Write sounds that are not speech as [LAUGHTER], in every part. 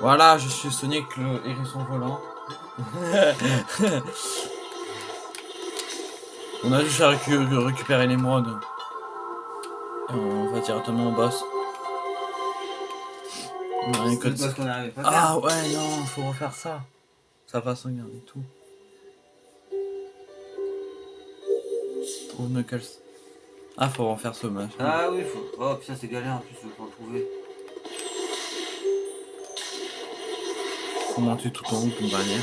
Voilà, je suis Sonic le hérisson volant. [LAUGHS] on a juste à récupérer l'émeraude. Et on va directement au boss. Ah ouais, non, faut refaire ça. Ça va s'en garder tout. Trouve Knuckles. Ah, faut refaire ce match. Ah oui, faut. Oh putain, c'est galère en plus pour le trouver. Tout en haut pour bannière.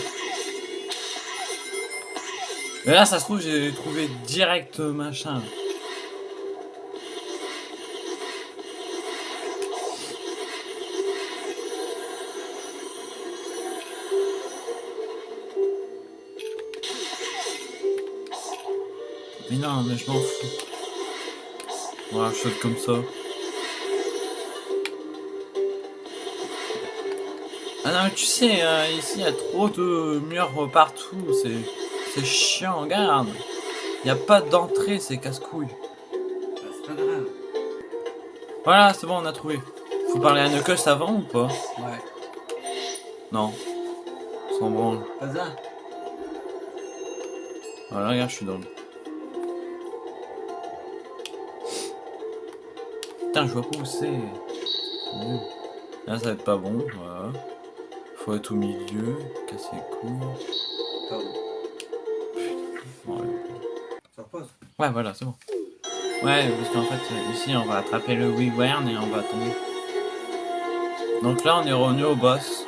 Mais là, ça se trouve, j'ai trouvé direct machin. Mais non, mais je m'en fous. Voilà, je saute comme ça. Ah non, mais tu sais, euh, ici, il y a trop de murs partout. C'est chiant, regarde. Il n'y a pas d'entrée, c'est casse-couille. Bah, c'est pas grave. Voilà, c'est bon, on a trouvé. Faut parler à Knuckles avant ou pas? Ouais. Non. Sans branle. Pas ça Voilà, regarde, je suis dans le... je vois pas où c'est. Là, ça va être pas bon, voilà. Faut être au milieu, casser les couilles. Ouais. Ouais, voilà, c'est bon. Ouais, parce qu'en fait, ici, on va attraper le Wern et on va tomber. Donc là, on est revenu au boss.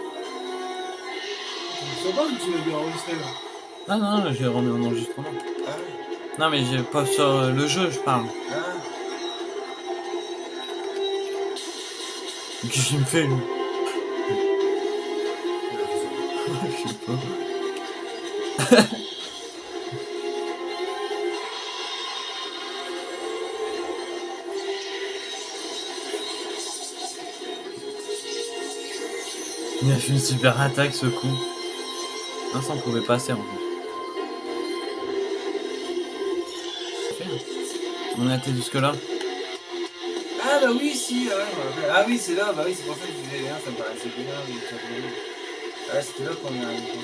C'est pas que tu l'as enregistré là Non, non, j'ai remis en enregistrement. Ah non, mais j'ai pas sur le jeu, je parle. Ah. Qu'est-ce qu'il me fait, lui Il a fait une super attaque ce coup. Un ça on pouvait passer en fait. On a été jusque là. Ah bah oui, si, ah oui, c'est là, bah oui, c'est pour ça que je disais bien, ça me paraissait bien, oui, Ah, c'était là qu'on est arrivé.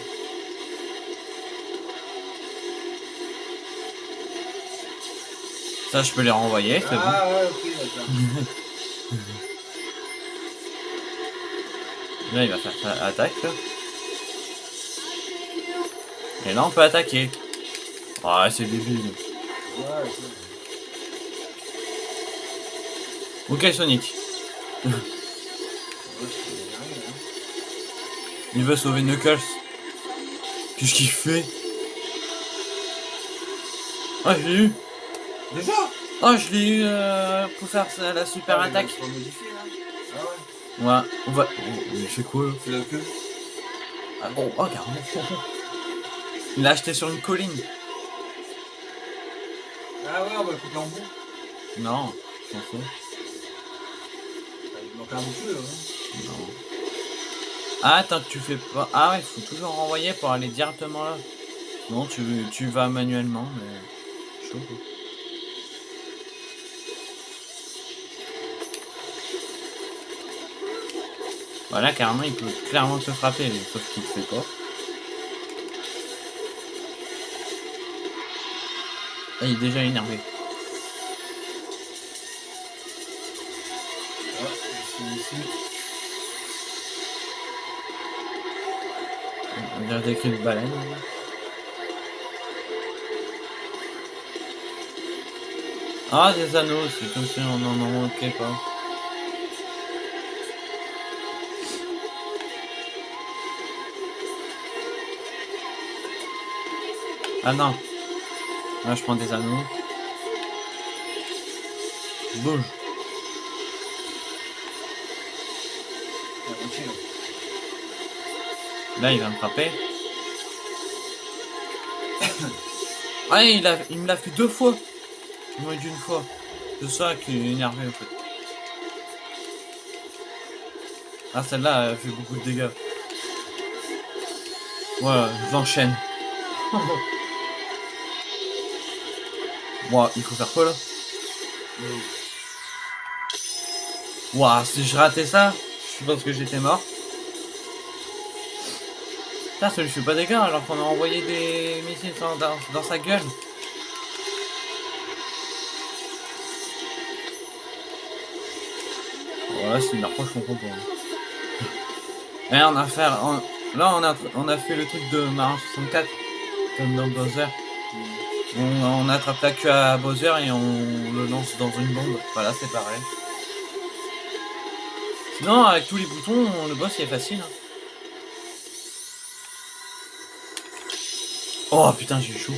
Ça, je peux les renvoyer, c'est bon. Ah ouais, ok, d'accord. [LAUGHS] là, il va faire attaque, là. Et là, on peut attaquer. Ah, c'est débile. Ouais, Ok Sonic. [LAUGHS] Il veut sauver Knuckles. Qu'est-ce qu'il fait Ah je l'ai eu Déjà Oh je l'ai eu euh, pour faire la super ah, attaque. Ah ouais. Ouais, on va. il fait quoi C'est la queue. Ah bon, oh carrément. [LAUGHS] Il l'a acheté sur une colline. Ah ouais, on va le couper en bout. Non, je m'en fous. Hein. Non. Ah, attends que tu fais pas... Ah ouais, il faut toujours renvoyer pour aller directement là. Non, tu, tu vas manuellement, mais... Chaud. Voilà, carrément, il peut clairement te frapper, sauf qu'il ne fait pas. Ah, il est déjà énervé. Des cris baleine. Ah, des anneaux, c'est comme si on en manquait pas. Ah non. Là, je prends des anneaux. Bouge. Là, il va me frapper. [COUGHS] ah, il, me l'a fait deux fois. Moins d'une fois. C'est ça qui est énervé en fait. Ah, celle-là, elle fait beaucoup de dégâts. Voilà, j'enchaîne. Moi, il faut faire quoi là? Ouah, si je ratais ça, je pense que j'étais mort. Ça, ça lui fait pas dégâts alors qu'on a envoyé des missiles dans, dans, sa gueule. Voilà, c'est une approche qu'on comprend. [LAUGHS] Et on a fait, là on a, on a fait le truc de Marin 64, comme dans Bowser. On, on attrape la queue à Bowser et on le lance dans une bombe. Voilà, c'est pareil. Sinon, avec tous les boutons, le boss il est facile. hein. Oh putain, j'ai chaud.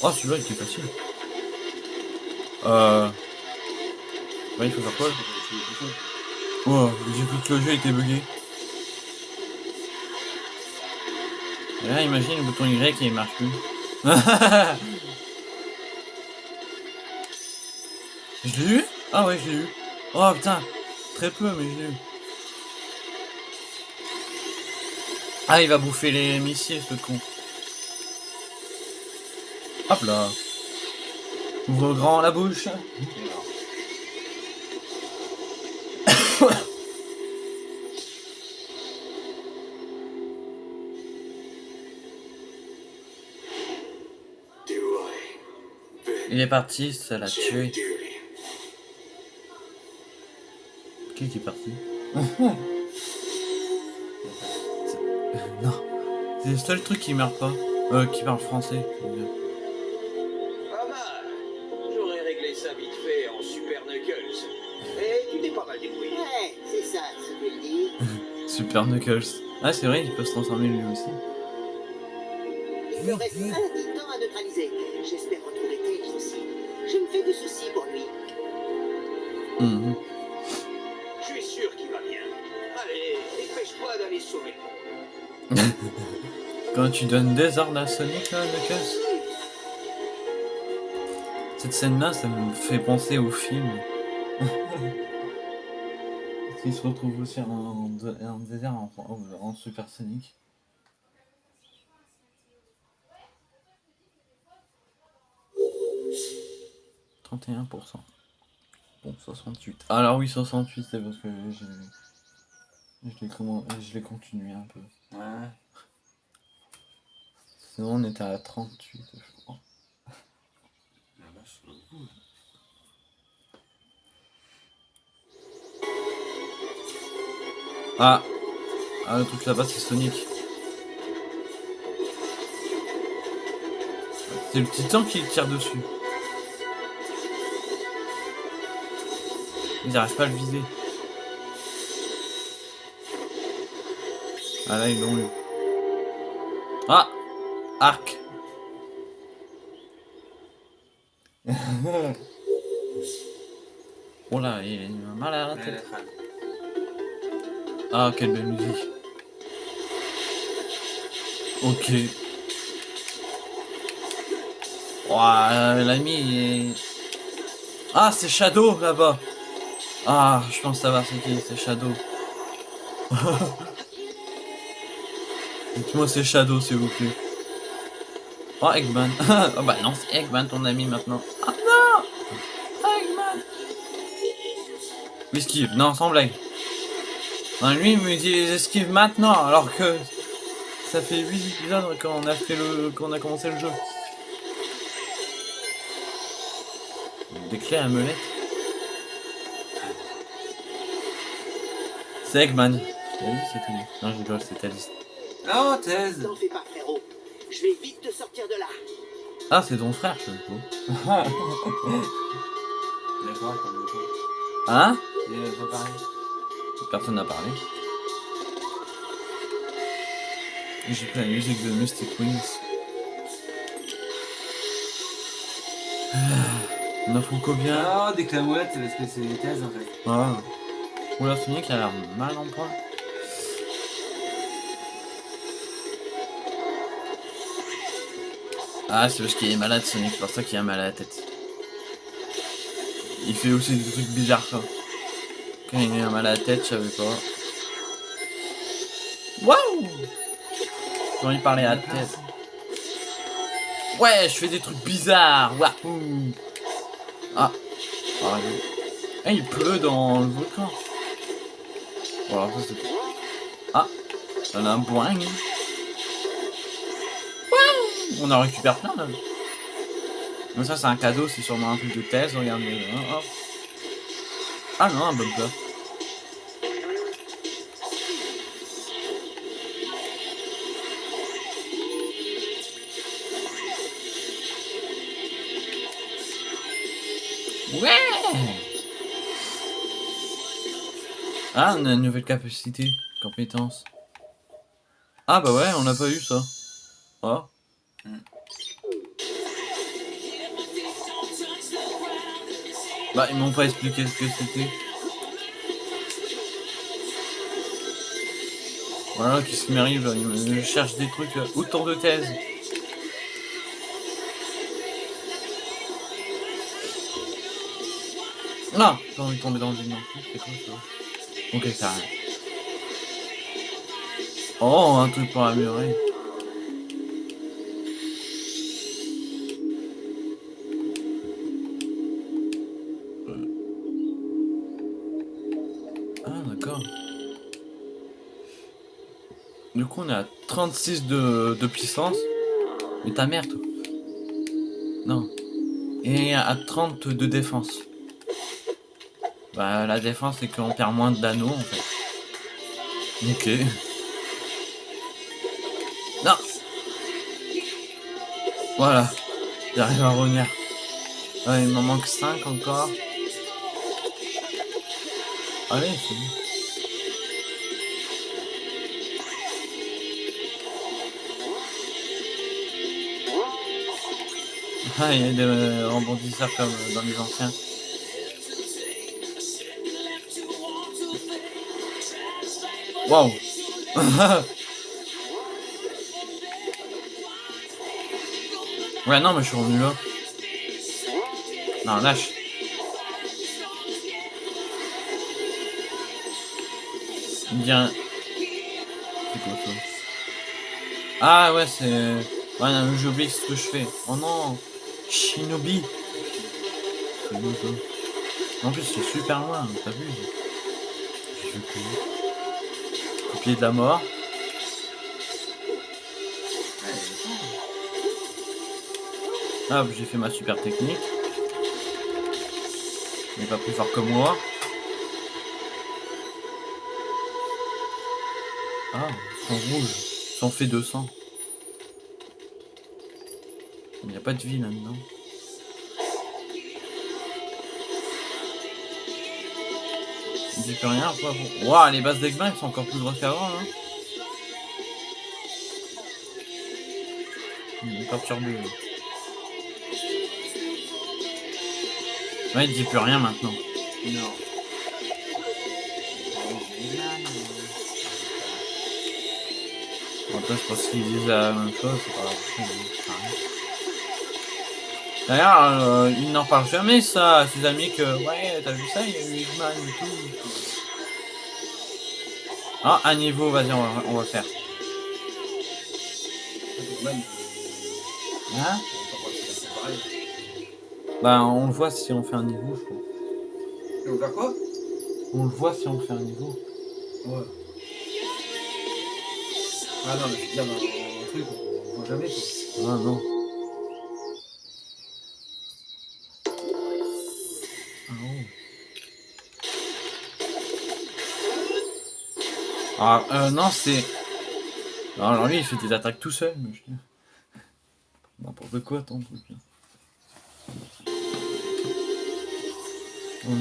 Oh, celui-là il était facile. Euh. Ouais, il faut faire quoi Oh, j'ai cru que le jeu était bugué. Là, imagine le bouton Y il marche plus. [LAUGHS] je l'ai eu? Ah ouais, je l'ai eu. Oh putain, très peu, mais je l'ai eu. Ah, il va bouffer les missiles, ce con. Hop là. Ouvre grand la bouche. Il est parti, ça l'a tué. Qui qui est parti? [LAUGHS] Non. C'est le seul truc qui meurt pas. Euh, qui parle français. Pas mal. J'aurais réglé ça vite fait en Super Knuckles. Et tu t'es pas mal débrouillé. Ouais, c'est ça, ce que je dis. [LAUGHS] Super Knuckles. Ah, c'est vrai, il peut se transformer lui aussi. Il me reste un Tu donnes des ordres à Sonic, là, Knuckles Cette scène-là, ça me fait penser au film. [LAUGHS] Qu'il se retrouve aussi en, en désert en, en, en Super Sonic. « 31%. Bon, 68. Alors oui, 68, c'est parce que je l'ai continué un peu. Ouais. Sinon, on était à 38, je crois. La vache. Ah Ah, le truc là-bas, c'est Sonic. C'est le titan qui tire dessus. Ils n'arrivent pas à le viser. Ah là, ils l'ont eu. Ah Arc [LAUGHS] Oh là, il a mal à la tête. Ah, quelle belle musique. Ok. Ouah, l'ami est... Ah, c'est Shadow là-bas. Ah, je pense savoir c'est qui, c'est Shadow. [LAUGHS] Dites-moi c'est Shadow s'il vous plaît. Oh, Eggman. [LAUGHS] oh bah non, c'est Eggman ton ami maintenant. Ah non Eggman Esquive, non, sans blague. Non, lui, il me dit les esquives maintenant, alors que ça fait 8 épisodes qu'on a fait le, qu'on a commencé le jeu. Des clés à molette. C'est Eggman. C'était lui. Non, je rigole, c'est Alice. Oh, thèse T'en fais pas, frérot. Je vais vite te sortir de là. Ah, c'est ton frère, je coup. Comme le. Hein Il pas pareil. Personne n'a parlé. J'ai pris la musique de Mystic Wings. Ah, On a faut combien Ah, des clamouettes, c'est parce que c'est des thèses en fait. Ah. Oula, Sonic a l'air mal en point. Ah, c'est parce qu'il est malade, Sonic, c'est pour ça qu'il a mal à la tête. Il fait aussi des trucs bizarres, quoi. Quand il a mal à la tête, je savais pas. Waouh J'ai envie de parler à la tête. Ouais, je fais des trucs bizarres. Waouh Ah. Ah, il- Ah, il pleut dans le volcan. Voilà, ça c'est... Ah On a un boing. On en récupère plein là. Ça c'est un cadeau, c'est sûrement un truc de thèse, regardez. hein. Ah non, un bumper. Ouais Ah, on a une nouvelle capacité, compétence. Ah bah ouais, on n'a pas eu ça. Oh. Bah, ils m'ont pas expliqué ce que c'était. Voilà, qu'est-ce qui m'arrive Je cherche des trucs. là. Autant de thèses. Non J'ai envie de tomber dans plus, c'est quoi ça Ok, ça rien. Oh, un truc pour améliorer. 36 de, de puissance. Mais ta mère, toi. Non. Et à 30 de défense. Bah, la défense, c'est qu'on perd moins d'anneaux, en fait. Ok. Non Voilà. J'arrive à revenir. Ouais, il m'en manque 5 encore. Allez, c'est bon. Ah, il y a des euh, rebondisseurs comme euh, dans les anciens. Waouh [LAUGHS] Ouais, non, mais je suis revenu là. Non, lâche. Bien. Ah ouais, c'est... Ouais, j'oublie ce que je fais. Oh non Shinobi C'est où ça En plus, c'est super loin, t'as vu Je. Copier de la mort. Hop, j'ai fait ma super technique. Il n'est pas plus fort que moi. Ah, ils sont rouges. Ils fait 200. Il n'y a pas de vie là-dedans. Il dit plus rien, quoi. Waouh, les bases d'Egma, elles sont encore plus grosses qu'avant, hein. Il est perturbé. Ouais, il dit plus rien maintenant. Non. Bon, toi, je pense qu'ils disent la même chose, c'est pas grave. D'ailleurs, euh, il n'en parle jamais ça à ses amis que ouais, t'as vu ça, il y a eu Eggman et tout. Ah, un niveau, vas-y, on va, on va le faire. Hein on. Bah, on le voit si on fait un niveau, je crois. Tu veux faire quoi? On le voit si on fait un niveau. Ouais. Ah non, mais je veux dire, un truc, on voit jamais quoi. Ah non. Ah, euh, non, c'est... Alors lui, il fait des attaques tout seul, mais je... N'importe quoi, ton truc. où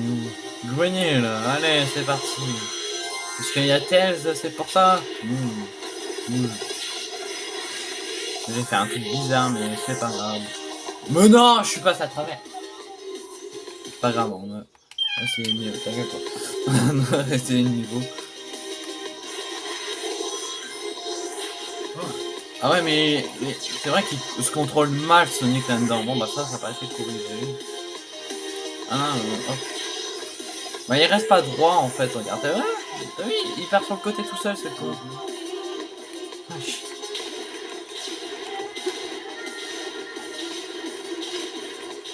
Joignez, là. Allez, c'est parti. Parce qu'il y a Tails, c'est pour ça Mmh. Mmh. J'ai fait un truc bizarre, mais c'est pas grave. Mais non, je suis passé à travers. C'est pas grave, on a... Ah, c'est mieux, le [LAUGHS] niveau. Ah ouais, mais, mais c'est vrai qu'il se contrôle mal Sonic là-dedans. Bon, bah ça, ça paraît être corrigé. Ah euh, hop. Bah il reste pas droit en fait, regarde. T'as vu Il part sur le côté tout seul, con. Wesh.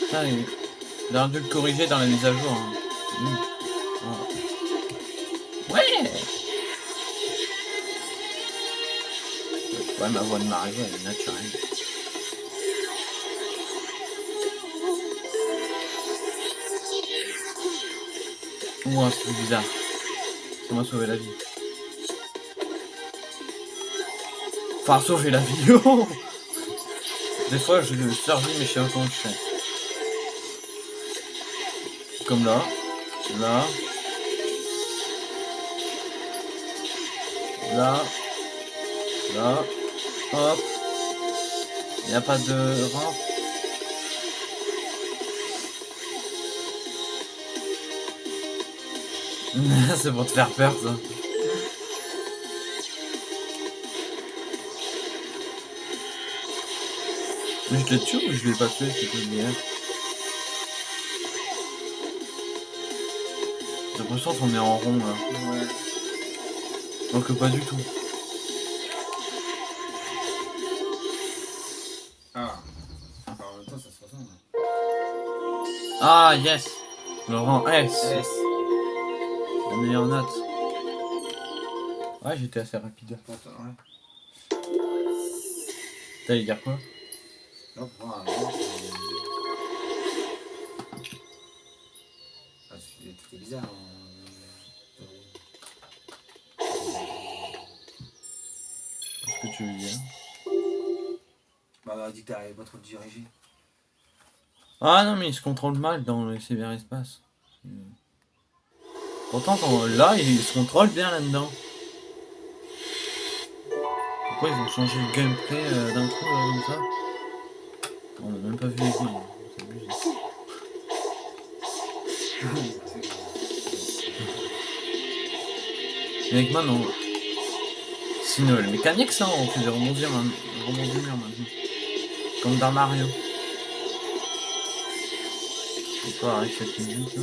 Putain, il... il aurait dû le corriger dans la mise à jour. hein. Mm. Voilà. Ouais, ma voix de Mario, elle est naturelle. C'est bizarre. Ça m'a sauvé la vie. Enfin, sauver la vie. [LAUGHS] Des fois, je survis, mais je sais pas comment je fais. Comme là. Là. Là. Là. Hop. Il n'y a pas de rampe. [LAUGHS] C'est pour te faire peur, ça. Mais je te tue ou je vais pas tuer cette lumière J'ai l'impression qu'on est en rond là. Ouais. Donc pas du tout. Ah yes Le rang S. S. La meilleure note. Ouais j'étais assez rapide. Ouais. T'allais dire quoi? Non, pour moi, un moment, c'est- Ah, c'est- C'était bizarre. hein. Qu'est-ce que tu veux dire? Bah, on a dit que t'arrivais pas trop te diriger. Ah non mais il se contrôle mal dans le cyberespace. Pourtant là il se contrôle bien là-dedans. Pourquoi ils ont changé le gameplay euh, d'un coup euh, comme ça? On a même pas vu les. Et avec on... Sinon le mécanique ça on des rebondissements man- rebondissements maintenant. Comme dans Mario. C'est quoi avec cette musique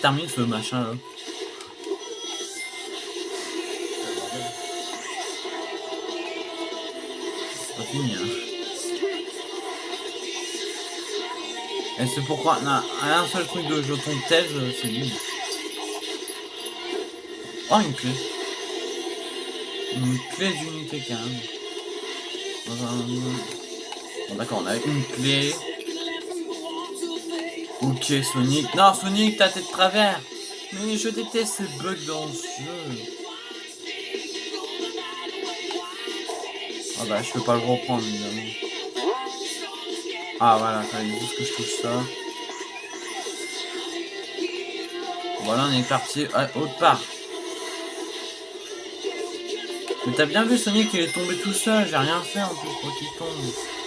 termine ce machin là fini hein. Et c'est pourquoi non, un seul truc de jeton euh, c'est lui. Oh une clé. Une clé d'unité quand même. Bon d'accord, on a une clé. Ok Sonic. Non Sonic, ta tête de travers. Mais je déteste ces bugs dans ce jeu. Ah bah je peux pas le reprendre évidemment. Ah voilà, fallait juste que je touche ça. Voilà, on est parti à autre part. Mais t'as bien vu Sonic, il est tombé tout seul, j'ai rien fait en plus pour qu'il tombe.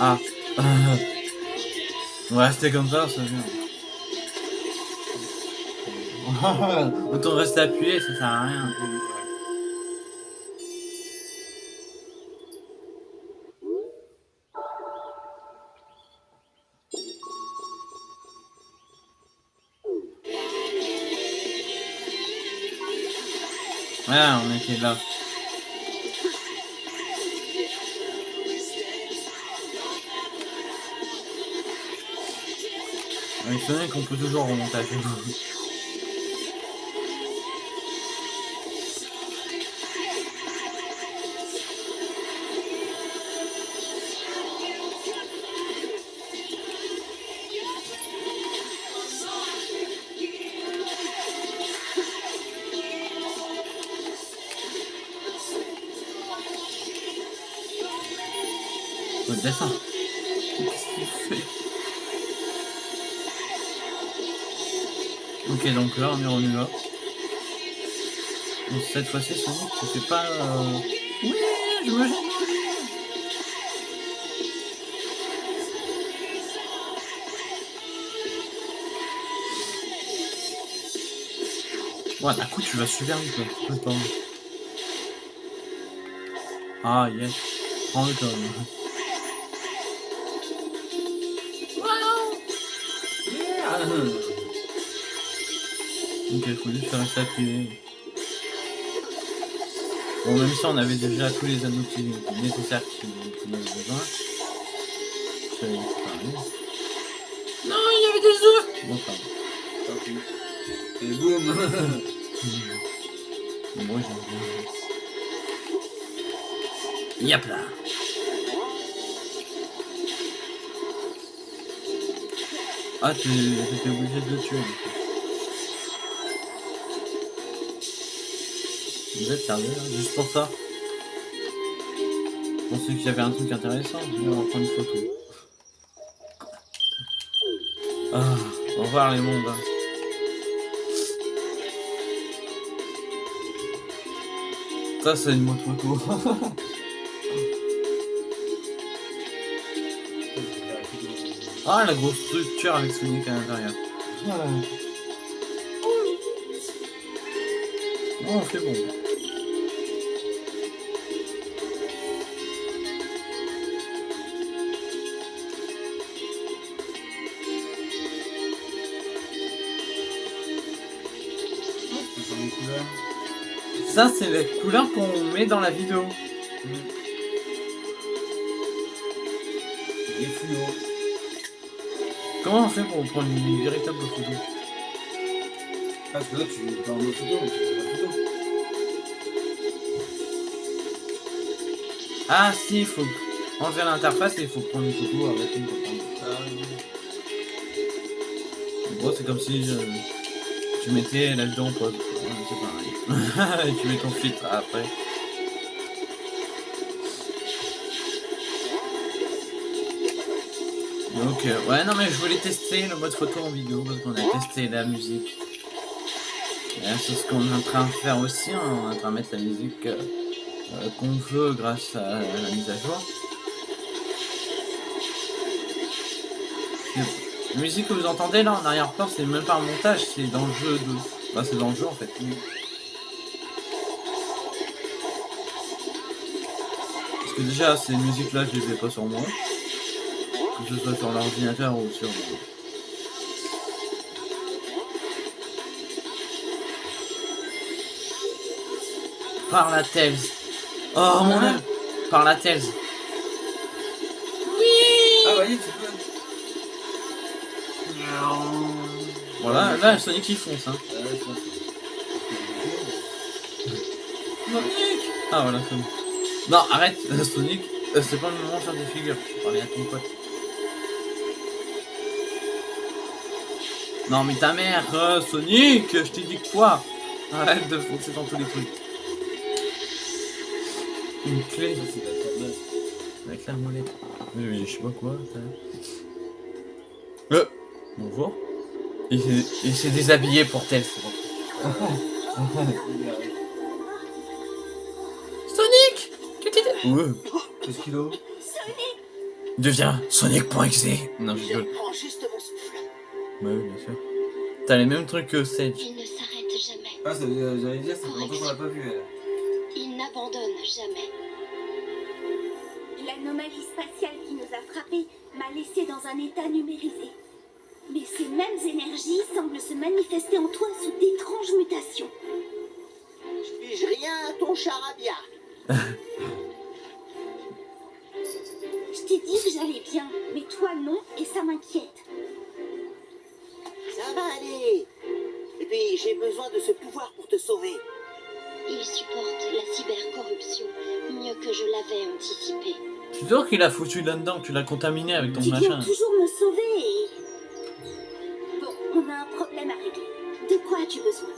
Ah. On va rester comme ça, ça vient. [LAUGHS] Autant rester appuyé, ça sert à rien. Ouais, on était là. Avec Sonic, qu'on peut toujours remonter à Ok, donc là, on est revenu là. Donc, cette fois-ci, Sonic, tu fais pas... Euh... Oui, je me jette. Ouais, d'un coup, tu vas super vite, quoi. Tout le temps. Ah, yes. Prends-le quand même. Ok, il faut juste rester appuyé. Bon, même ça, on avait déjà tous les anneaux qui nécessaires qui- qu'on avait besoin. Ça. Non, il y avait des œufs Bon, pardon. Tant pis. Et boum Bon, [LAUGHS] moi, j'ai... Yap là Ah, tu étais obligé de le tuer. Vous êtes sérieux Juste pour ça Je pensais qu'il y avait un truc intéressant. On va prendre une photo. Ah, au revoir les mondes. hein. Ça, c'est une moto [LAUGHS] ah, la grosse structure avec Sonic à l'intérieur. Oh, c'est bon. Ça, c'est les couleurs qu'on met dans la vidéo. Les fluos. Comment on fait pour prendre une véritable photo? Parce que là, tu en mode photo, mais tu fais la photo. Ah, si, il faut enlever l'interface et il faut prendre une photo avec une photo. En gros, c'est comme si euh, tu mettais la vidéo en pause. [LAUGHS] tu mets ton filtre après. Donc, ouais, non, mais je voulais tester le mode photo en vidéo parce qu'on a testé la musique. C'est ce qu'on est en train de faire aussi. hein, On est en train de mettre la musique euh, qu'on veut grâce à la mise à jour. La musique que vous entendez là en arrière-plan, c'est même pas un montage, c'est dans le jeu de. Bah, c'est dans le jeu en fait. Que déjà, ces musiques-là, je les ai pas sur moi. Que ce soit sur l'ordinateur ou sur. Par la Tails. Oh mon Hein dieu. Par la Tails. Ah, voyez, tu peux. Voilà, là, Sonic il fonce. Hein. Ah. Sonic Ah voilà, Sonic. Non, arrête, Sonic, euh, c'est pas le moment de faire des figures. Je parlais à ton pote. Non mais ta mère, euh, Sonic, je t'ai dit quoi Arrête de foncer dans tous les trucs. Une clé Ça, c'est la avec la molette. Mais je sais pas quoi. ça. Euh, bonjour. Il s'est- il s'est déshabillé pour tel. [LAUGHS] Ouais. Qu'est-ce qu'il a Deviens Sonic.exe. Non, je Je rigole. prends juste mon souffle. Bah oui, bien sûr. T'as les mêmes trucs que Sage. Il ne s'arrête jamais. Ah, ça veut- j'allais dire, ça fait longtemps qu'on l'a pas vu, elle. Il n'abandonne jamais. L'anomalie spatiale qui nous a frappés m'a laissé dans un état numérisé. Mais ces mêmes énergies semblent se manifester en toi sous d'étranges mutations. Je pige rien à ton charabia. [LAUGHS] Je t'ai dit que j'allais bien, mais toi non, et ça m'inquiète. Ça va aller. Et puis, j'ai besoin de ce pouvoir pour te sauver. Il supporte la cybercorruption mieux que je l'avais anticipé. Tu vois qu'il a foutu là-dedans, tu l'as contaminé avec ton Tu machin. viens toujours me sauver et... Bon, on a un problème à régler. De quoi as-tu besoin?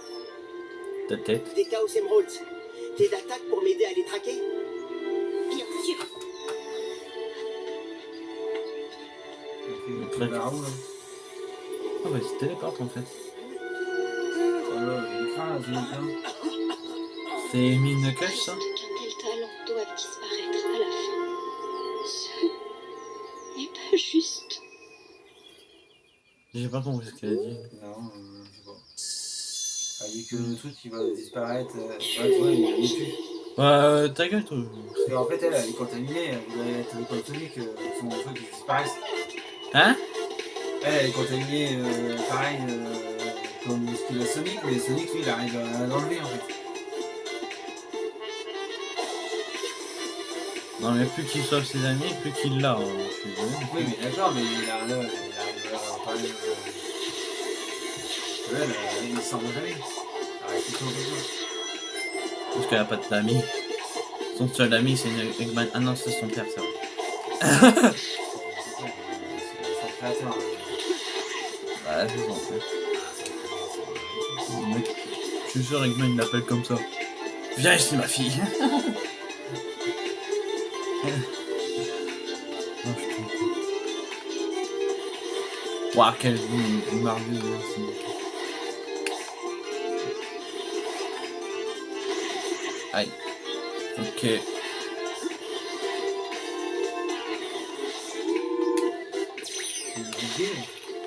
Ta tête. Des Chaos Emeralds. T'es d'attaque pour m'aider à les traquer Bien sûr. Il est vers le truc. Ah bah ouais, se téléporte en fait. Oh là, j'ai craint là, j'ai craint. C'est une mine de cache ça Quel talent doivent disparaître à la fin. Ce n'est pas juste. J'ai pas compris ce qu'elle a dit. Non, euh, je sais pas. Elle dit que le truc il va disparaître. Euh, ouais, toi, il est dessus. Bah, euh, ta gueule, toi. Parce qu'en fait, elle, elle est contaminée, elle voudrait être contaminée que son truc disparaisse. Hein Elle, elle est contaminée, euh, pareil, euh, comme ce qu'il a Sonic, mais Sonic, lui, il arrive à l'enlever en fait. Non, mais plus qu'il sauve ses amis, plus qu'il l'a. je suis désolé. Oui, mais d'accord, mais il arrive il arrive à parler. Euh... Elle, elle, il s'en va jamais. Arrête. Parce qu'elle a pas d'amis. Son seul ami, c'est une Eggman. Ah non, c'est son père, ça. [LAUGHS] Mec, Je suis sûr, Eggman il l'appelle comme ça. Viens ici, ma fille. Oh, je cool. Ouah, quelle vie merveilleuse. Aïe. Ok.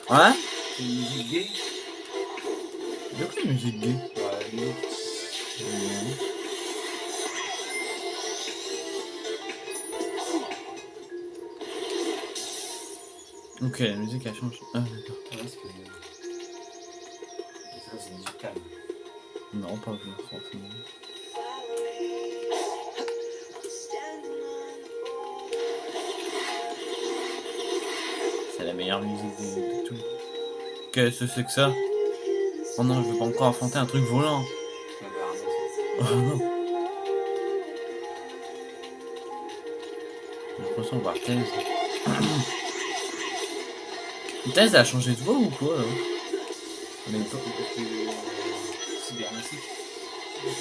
Hein C'est une musique gay. De quoi une musique gay Ouais, musique. Ok, la musique a changé. Ah, d'accord. Ouais, parce que. Ça, c'est musical. Non, pas forcément. Meilleure musique de, de tout. Qu'est-ce que c'est que ça Oh non, je veux pas encore affronter un truc volant. Oh [LAUGHS] non. J'ai l'impression de voir Thèse. [COUGHS] Thèse a changé de voix ou quoi là beaucoup plus, euh, cybernétique.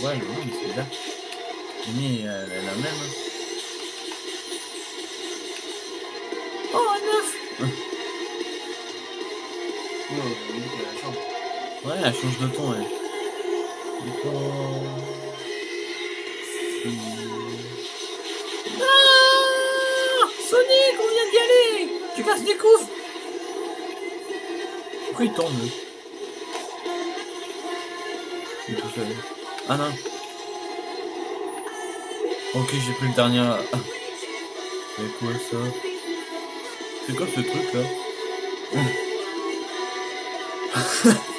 Ouais, non, mais c'est bizarre. Mais elle est la même. hein. Ouais, elle change de ton. Ah Sonic, on vient d'y aller Tu casses des coups Pourquoi il tombe lui? Il est tout seul. Ah non. Ok, j'ai pris le dernier. Ah. C'est quoi ça? C'est quoi ce truc là? [LAUGHS]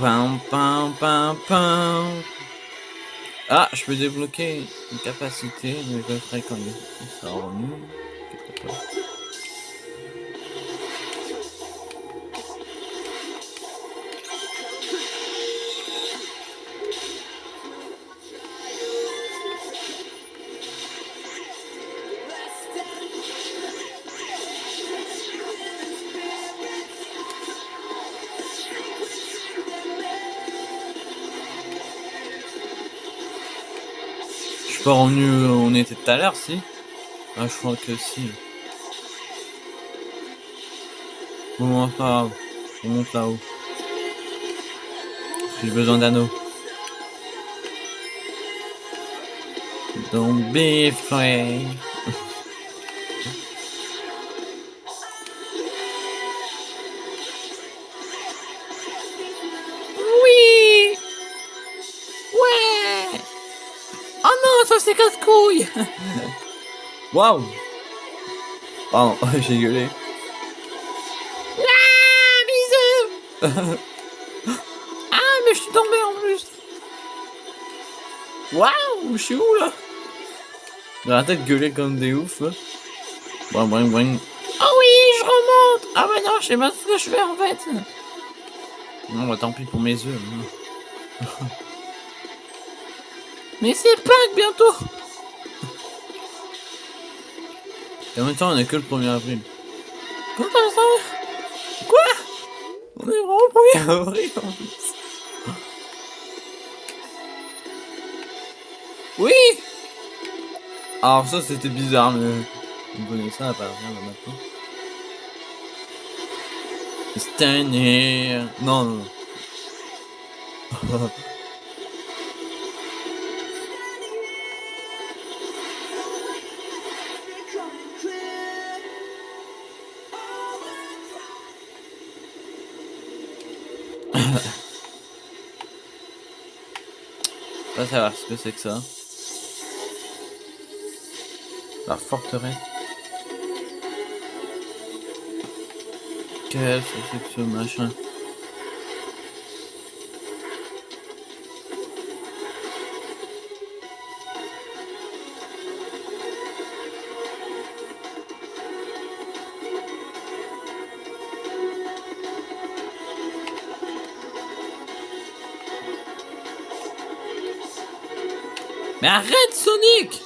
Pam pam pam pam Ah, je peux débloquer une capacité, mais je le ferai quand sera revenu. Pas revenu où on était tout à l'heure, si Ah, je crois que si. Bon, c'est pas grave. On monte là-haut. J'ai besoin d'anneaux. Don't be afraid. Waouh Pardon, [LAUGHS] j'ai gueulé. Ah, bisous [LAUGHS] Ah, mais je suis tombé en plus Waouh, je suis où là? J'ai la tête gueuler comme des oufs là. Boing, boing, boing. Oh oui, je remonte Ah bah non, je sais pas ce que je fais en fait Non, bah tant pis pour mes yeux. hein. Mais c'est Pâques bientôt Et en même temps, on est que le 1er avril. Comment ça Quoi On est vraiment le 1er avril en plus. Oui Alors ça, c'était bizarre, mais... On connaît ça à partir de maintenant. Stand here. Non, non, non. [LAUGHS] Pas savoir ce que c'est que ça. La forteresse. Qu'est-ce que c'est que ce machin arrête Sonic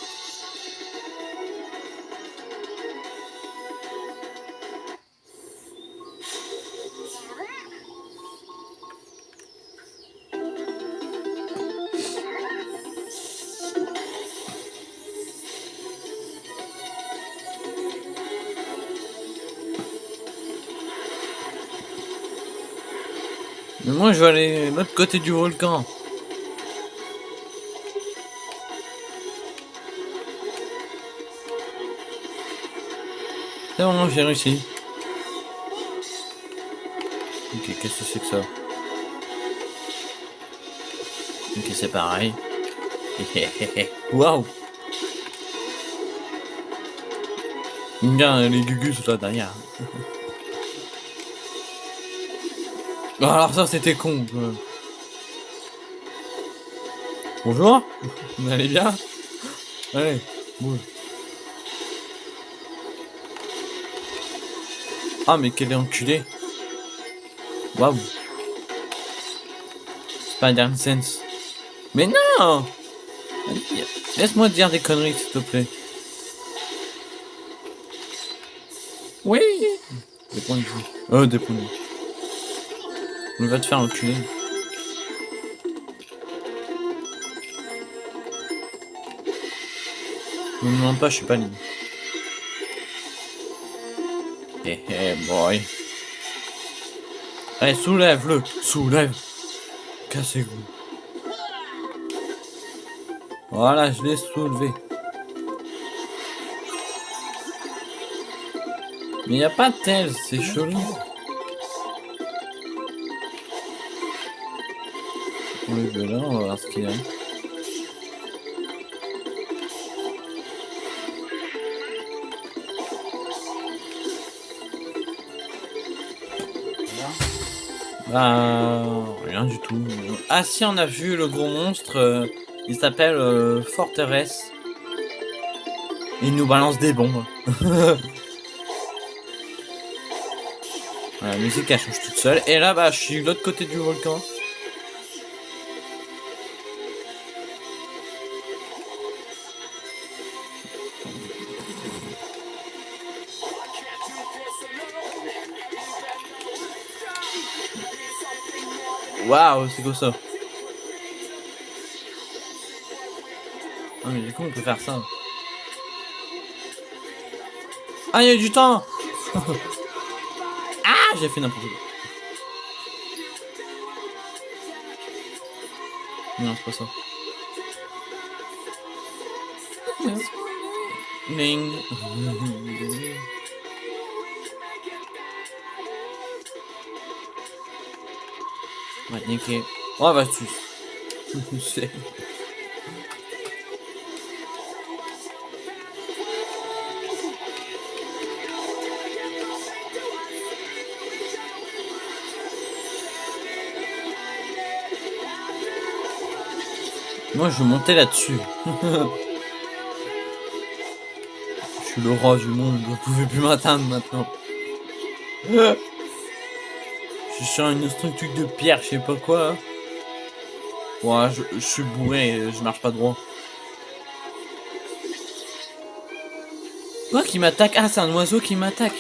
Mais moi je vais aller de l'autre côté du volcan. C'est bon, j'ai réussi. Ok, qu'est-ce que c'est que ça Ok, c'est pareil. [LAUGHS] Waouh Bien, les gugus là derrière. [LAUGHS] Alors ça, c'était con. Bonjour [LAUGHS] Vous allez bien? Allez, bouge. Ah, mais quel enculé Waouh Spider-Sense. Mais non Laisse-moi dire des conneries, s'il te plaît. Oui Des points de vie. Euh, des points de vie. On va te faire enculer. Ne me demande pas, je suis pas libre. Boy. Allez, soulève-le Soulève Cassez-vous. Voilà, je l'ai soulevé. Mais y a pas de tel, c'est chelou. On le veut là, on va voir ce qu'il y a. Bah, rien du tout. Ah si, on a vu le gros monstre. euh, il s'appelle euh, Forteresse. Il nous balance des bombes. [LAUGHS] La musique elle change toute seule. Et là, bah, je suis de l'autre côté du volcan. Waouh, c'est quoi ça Ah mais du coup on peut faire ça. Ah il y a du temps [LAUGHS] Ah j'ai fait n'importe quoi. Non c'est pas ça. Ning. [LAUGHS] Ouais, nickel. Oh tu. C'est- [LAUGHS] Moi je vais monter là-dessus. [LAUGHS] je suis le roi du monde, vous pouvez plus m'atteindre maintenant. [LAUGHS] Je suis sur une structure de pierre, je sais pas quoi. Ouais, je, je suis bourré, je marche pas droit. Quoi qui m'attaque? Ah, c'est un oiseau qui m'attaque.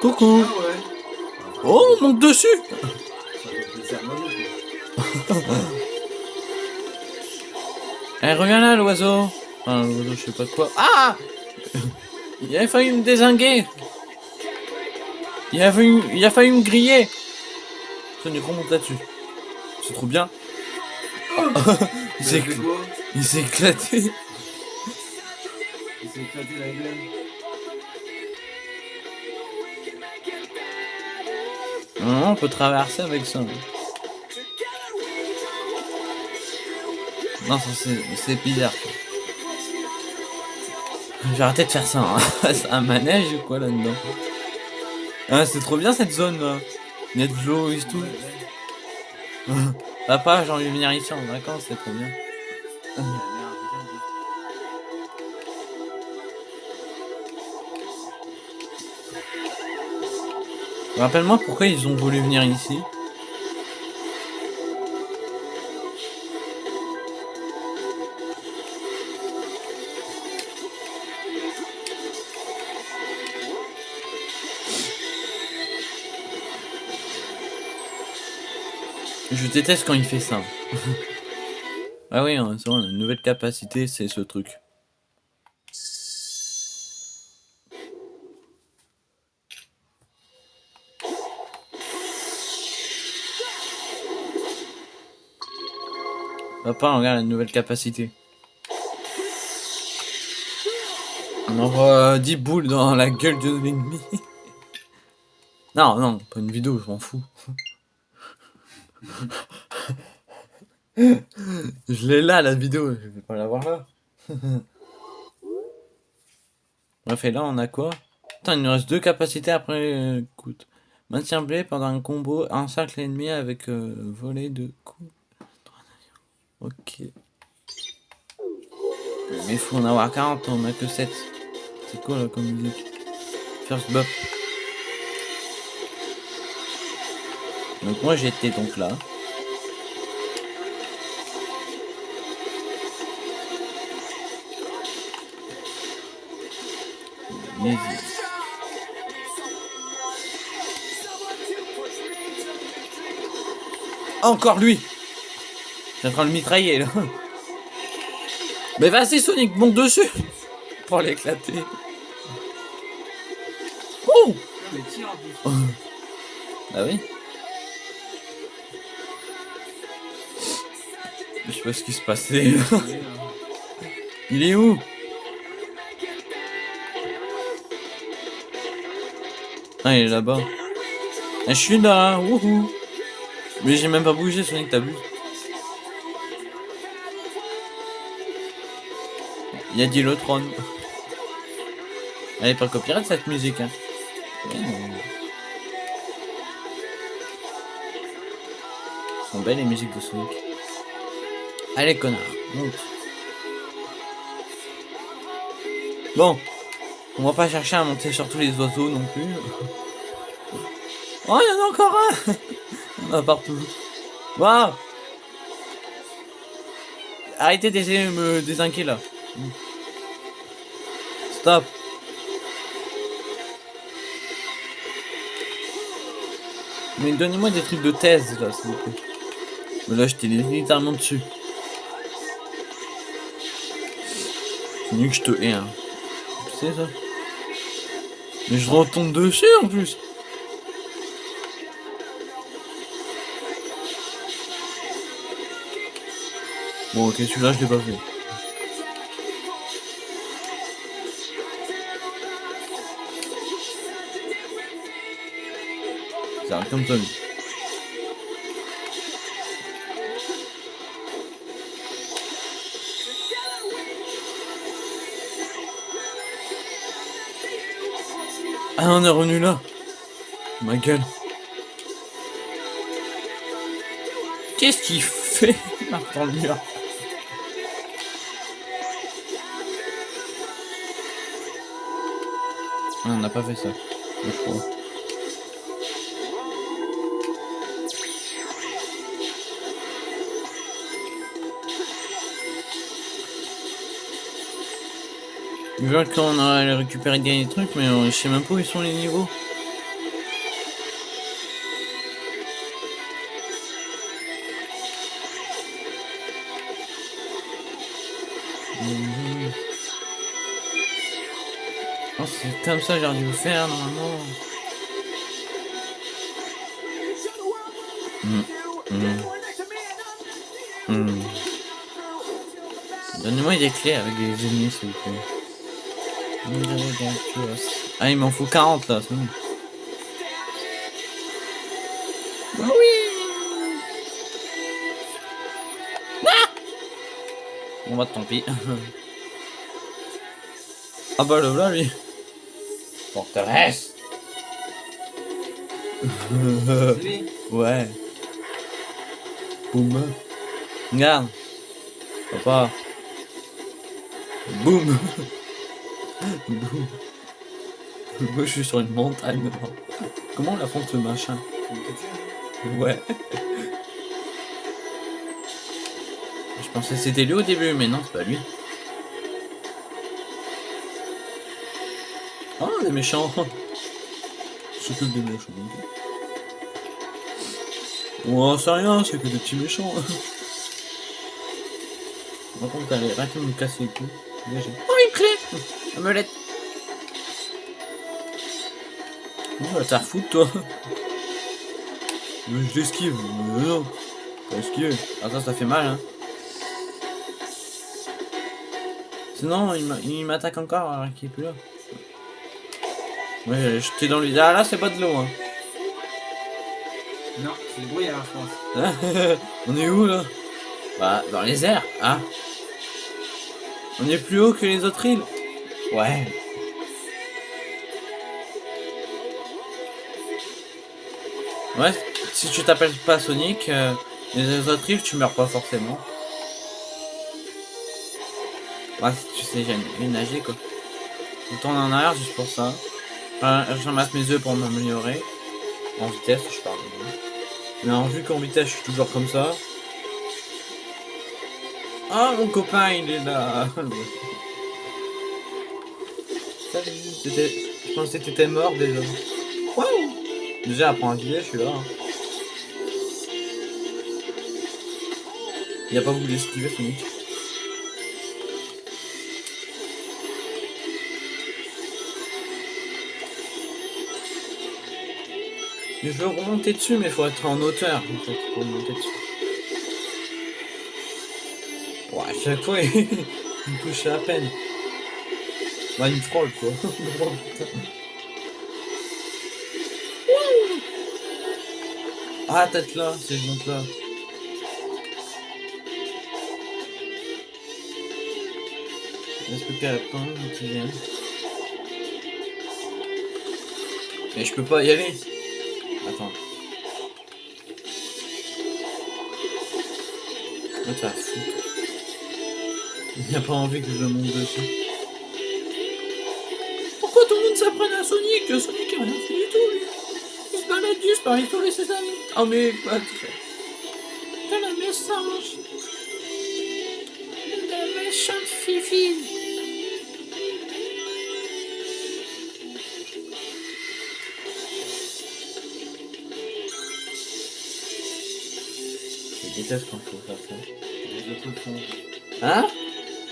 Coucou Ah ouais. Oh, on monte dessus. Eh, reviens là, l'oiseau Enfin, l'oiseau, je sais pas quoi. Ah Il a failli me désinguer Il a failli, il a failli me griller Ça n'est remonte là-dessus. C'est trop bien. [LAUGHS] il s'est quoi il s'est éclaté. Il s'est éclaté la gueule. Non, on peut traverser avec ça. Non, ça c'est bizarre. quoi. J'ai arrêté de faire ça. Hein. [LAUGHS] Un manège ou quoi là-dedans ah, C'est trop bien cette zone là. Il y tout. [LAUGHS] Papa, j'ai envie de venir ici en vacances, c'est trop bien. [LAUGHS] Rappelle-moi pourquoi ils ont voulu venir ici. Je déteste quand il fait ça. [LAUGHS] ah oui, hein, c'est vrai, une nouvelle capacité, c'est ce truc. Papa, regarde la nouvelle capacité. On envoie 10 boules dans la gueule de l'ennemi. [LAUGHS] non, non, pas une vidéo, je m'en fous. [LAUGHS] je l'ai là, la vidéo, je vais pas l'avoir là. Bref, et là, on a quoi? Putain, il nous reste deux capacités après. écoute. Maintien blé pendant un combo, encercle l'ennemi avec euh, de coups. Ok. Mais il faut en avoir 40, on a que 7. C'est quoi là comme musique First bop. Donc moi j'étais donc là. Mais- Encore lui Je suis en train de le mitrailler là. Mais vas-y Sonic, monte dessus Pour l'éclater. Oh. [LAUGHS] Ah oui Je sais pas ce qui se passait. [LAUGHS] Il est où Ah, il est là-bas. Ah, je suis là, wouhou. Mais j'ai même pas bougé, Sonic, t'as vu Il y a Dilotron. Elle est pas copyright cette musique, hein. Sont belles les musiques de Sonic. Allez, connard, monte. Bon, on va pas chercher à monter sur tous les oiseaux non plus. Oh, il y en a encore un [LAUGHS] en a partout. Waouh Arrêtez de me désinquiéter là. Stop. Mais donnez-moi des trucs de thèse là, s'il vous plaît. Mais là, j'étais littéralement dessus. Mieux que je te hais, hein. Tu sais ça Mais je retombe dessus en plus Bon ok celui-là je l'ai pas fait. Ça arrive comme ça lui. Ah on est revenu là Ma gueule Qu'est-ce qu'il fait là, le mur Ah, on n'a pas fait ça, je crois. Vois qu'on a récupéré des trucs, mais je sais même pas où ils sont les niveaux. Mhm. Oh, c'est comme ça que j'aurais dû le faire normalement. Hmm. Hmm. Hmm. Donnez-moi des clés avec des ennemis s'il vous plaît. Ah, il m'en faut 40 là, c'est bon. Bah Ah bon bah tant pis. [LAUGHS] ah bah le voilà lui. Forteresse. Ouais. Boum. Regarde. Papa. Boum. [LAUGHS] Moi je suis sur une montagne. Comment on la font ce machin Ouais. Je pensais que c'était lui au début, mais non, c'est pas lui. Ah, des méchants. C'est que des méchants. Oh, c'est rien, c'est que des petits méchants. Par contre, t'as l'air de me casser les couilles. J'ai- Oh, Oh, t'as à foutre, toi Mais je l'esquive. Mais non. Pas esquiver. Ah, ça, ça fait mal, hein. Sinon, il m'a- il m'attaque encore alors qu'il est plus là. Ouais, j'étais dans le... Ah, là, c'est pas de l'eau, hein. Non, c'est le brouillard, je pense. Hein [LAUGHS] On est où, là? Bah, dans les airs, hein On est plus haut que les autres îles Ouais. Ouais, si tu t'appelles pas Sonic, euh, les autres îles, tu meurs pas forcément. Ouais, tu sais jamais nager, quoi. Je tourne en arrière juste pour ça. Euh, je mes œufs pour m'améliorer. En vitesse, je parle. Mais en vu qu'en vitesse, je suis toujours comme ça. Ah, mon copain, il est là. [LAUGHS] Salut. Je pensais que t'étais mort déjà. Waouh Déjà, apprends à guider, je suis là. hein. Il a pas voulu esquiver, Sonic. Mais je veux remonter dessus, mais il faut être en hauteur en fait, pour monter dessus. Ouais, à chaque fois, [LAUGHS] il me touche à peine. Bah, il frôle quoi. Oh, ah, tête là, c'est je là. Est-ce que quelqu'un qui vient Mais je peux pas y aller. Attends. Ah, t'as foutre. Il n'a pas envie que je monte dessus. À Sonic Sonic a rien fait du tout, lui. Il se balade juste parmi tous les ses amis. Oh, mais pas très. Quel un message. Une méchante fifi. Je déteste quand faut faire ça. Fois, ils font. Hein?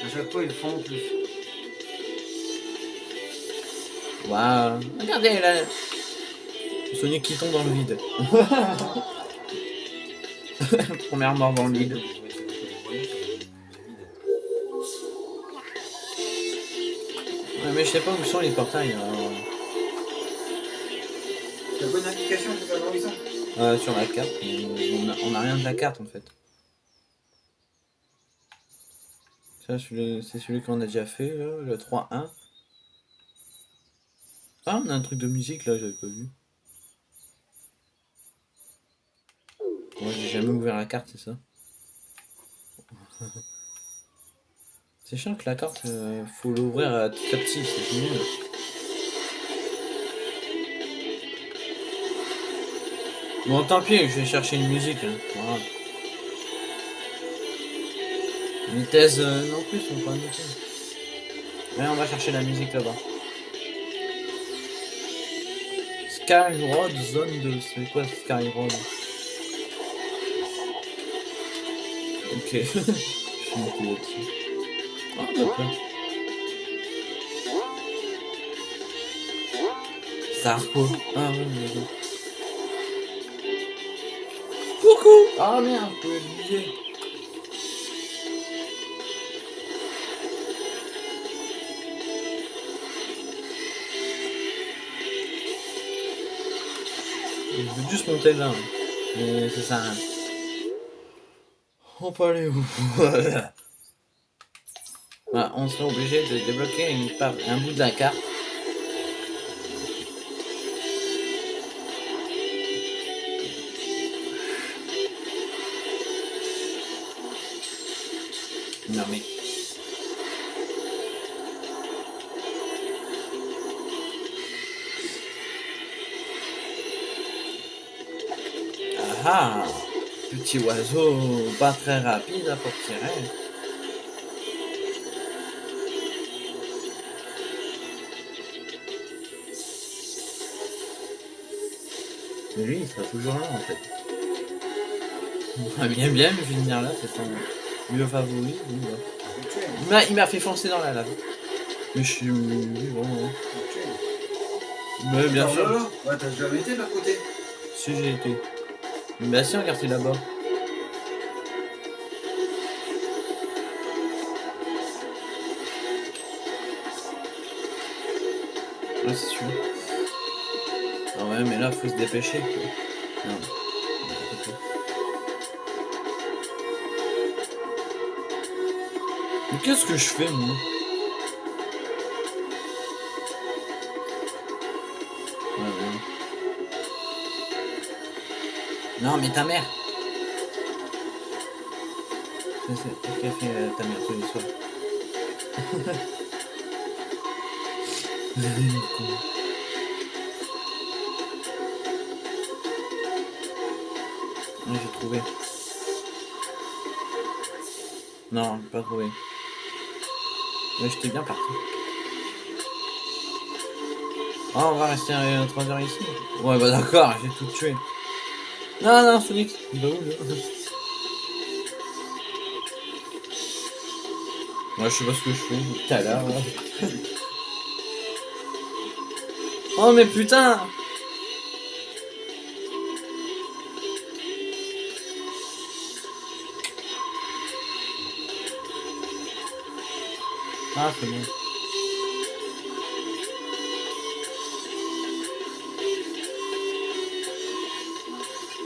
À chaque fois, ils font en plus. Waouh Regardez là Sonic qui tombe dans le vide. [LAUGHS] Première mort dans le vide. Ouais, mais je sais pas où sont les portails. alors. T'as pas une application pour savoir où ils sont Euh, sur la carte, mais on a, on a rien de la carte en fait. Ça, celui- c'est celui qu'on a déjà fait, là, le 3-1. Ah, on a un truc de musique là, j'avais pas vu. Moi, j'ai jamais ouvert la carte, c'est ça. [LAUGHS] c'est chiant que la carte, euh, faut l'ouvrir euh, petit à petit, c'est génial. Bon, tant pis, je vais chercher une musique. Hein. Voilà. Les thèses euh, non plus sont pas nickel. Mais on va chercher la musique là-bas. Sky Road, zone de. C'est quoi Sky Road Ok. [LAUGHS] je suis monté là-dessus. Ah, d'accord. Zarco. Ah ouais, mais bon. Coucou Ah merde, je pouvais Je veux juste monter là. Mais ça sert à rien. On peut aller où? [LAUGHS] Bah, On serait obligé de débloquer une part, un bout de la carte. Petit oiseau pas très rapide pour tirer. Mais lui, il sera toujours là en fait. Bien, bien, mais je vais venir là, c'est son lieu favori. hein. Il m'a- fait foncer dans la lave. Mais je suis. bon, tuer. Mais bien sûr. Ouais, t'as jamais été de l'autre côté? Si j'ai été. Bah si, regarde, c'est là-bas. Ah, c'est sûr. Ah ouais, mais là, faut se dépêcher. quoi. Mais qu'est-ce que je fais, moi? Ouais, ouais. Non, mais ta mère qu'a fait euh, ta mère tous les soirs [LAUGHS] Ouais, j'ai trouvé. Non, pas trouvé. Mais j'étais bien parti. Ah, on va rester 3 heures ici. Ouais, bah d'accord, j'ai tout tué. Non, non, Sonic. Bah où, là Moi, je sais pas ce que je fais tout à l'heure. [LAUGHS] oh, mais putain Ah, c'est bon.